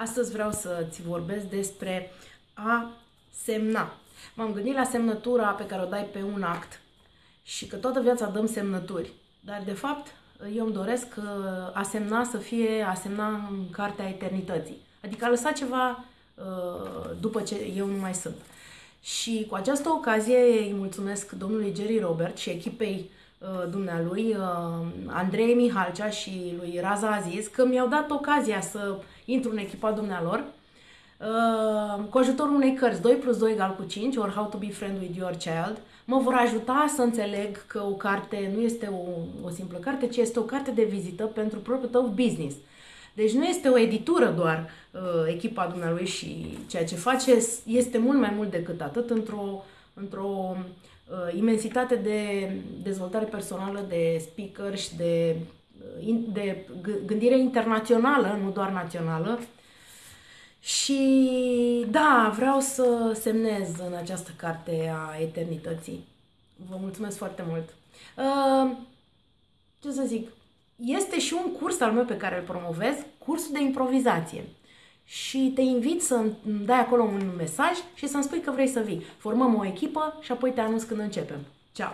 Astăzi vreau să-ți vorbesc despre a semna. M-am gândit la semnătura pe care o dai pe un act și că toată viața dăm semnături. Dar, de fapt, eu îmi doresc uh, a semna să fie a semna în cartea eternității. Adică a lăsa ceva uh, după ce eu nu mai sunt. Și cu această ocazie îi mulțumesc domnului Jerry Robert și echipei uh, dumnealui, Andrei Mihalcea și lui Raza Aziz, că mi-au dat ocazia să intru în echipa dumnealor cu ajutorul unei cărți 2 plus 2 egal cu 5 or How to be friend with your child mă vor ajuta să înțeleg că o carte nu este o, o simplă carte, ci este o carte de vizită pentru propriul tău business. Deci nu este o editură doar uh, echipa dumnealui și ceea ce face este mult mai mult decât atât într-o, într-o uh, imensitate de dezvoltare personală, de speaker și de, uh, de gândire internațională, nu doar națională. Și da, vreau să semnez în această carte a eternității. Vă mulțumesc foarte mult. Uh, ce să zic, este și un curs al meu pe care îl promovez, cursul de improvizație. Și te invit să îmi dai acolo un mesaj și să-mi spui că vrei să vii. Formăm o echipă și apoi te anunț când începem. Ceau!